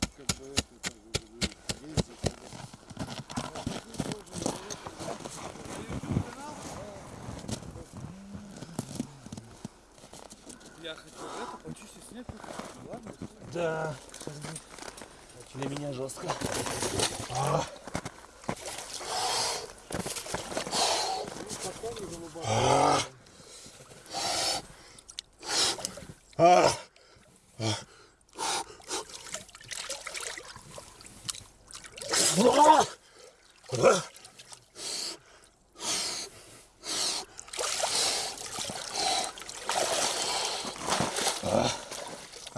ну, как бы это, как бы, ездить. Я хотел это почистить снег, ладно? Да, для меня жестко. А. А. А. а.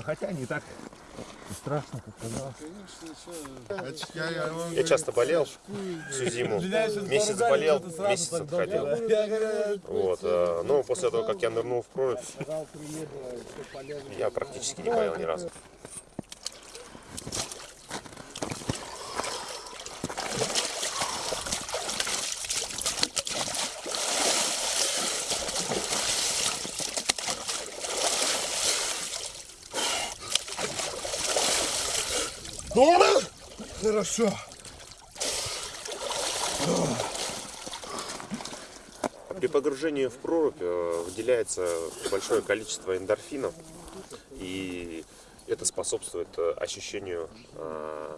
Хотя не так страшно, как казалось. Я часто болел всю зиму. Месяц болел, месяц отходил. Вот. э, Но после того, как я нырнул в прорубь, я практически не болел ни разу. Хорошо. При погружении в прорубь э, выделяется большое количество эндорфинов, и это способствует э, ощущению э,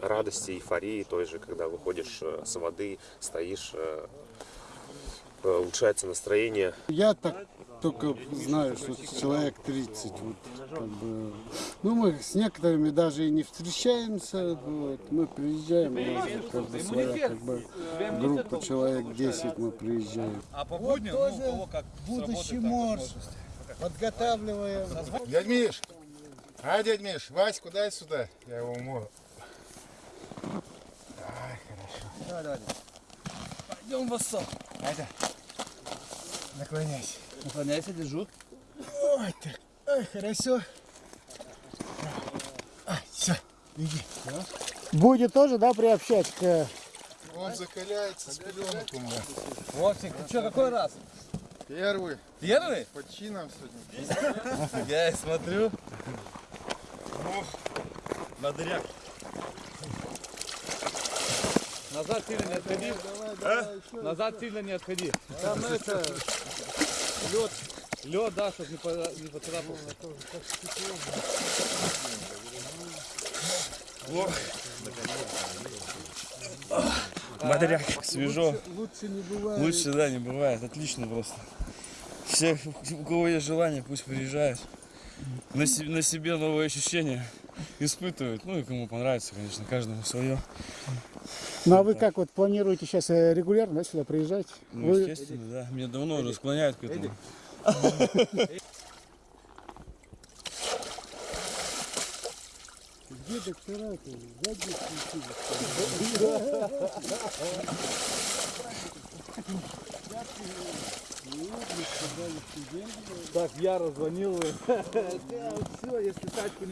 радости, эйфории той же, когда выходишь с воды, стоишь, улучшается настроение. Я так только знаю, что человек 30. Вот, как бы. Ну, мы с некоторыми даже и не встречаемся. Вот. Мы приезжаем, у нас вот как бы своя как бы, группа человек 10 мы приезжаем. А по будням, ну, у кого как Будущий морж. Подготавливаем. Дядь Миш! А, дядь Миш, Ваську дай сюда, я его умою. Пойдем в осо. Айда, наклоняйся. Наклоняйся, держу. Ой, так, ой, хорошо. Ай, все, иди. Будет тоже, да, приобщать к... Он закаляется с пеленок у меня. Вовсик, ты что, какой раз? Первый, Первый? по чинам сегодня. Я и смотрю. Бодряк. Назад сильно не отходи. Назад сильно не отходи. Там это... Лед. Лед, да, чтобы не, по, не поцарапался. Бодряк, свежо. Лучше не бывает. Лучше, да, не бывает. Отлично просто. Все, у кого есть желание, пусть приезжают. На, на себе новые ощущения испытывают. Ну и кому понравится, конечно, каждому свое. Ну а вы как вот планируете сейчас э, регулярно да, сюда приезжать? Ну, Вы- естественно, да. Меня давно уже склоняют к этому. Где доктора-то? Сзади Так, я раззвонил. Все, если тачку не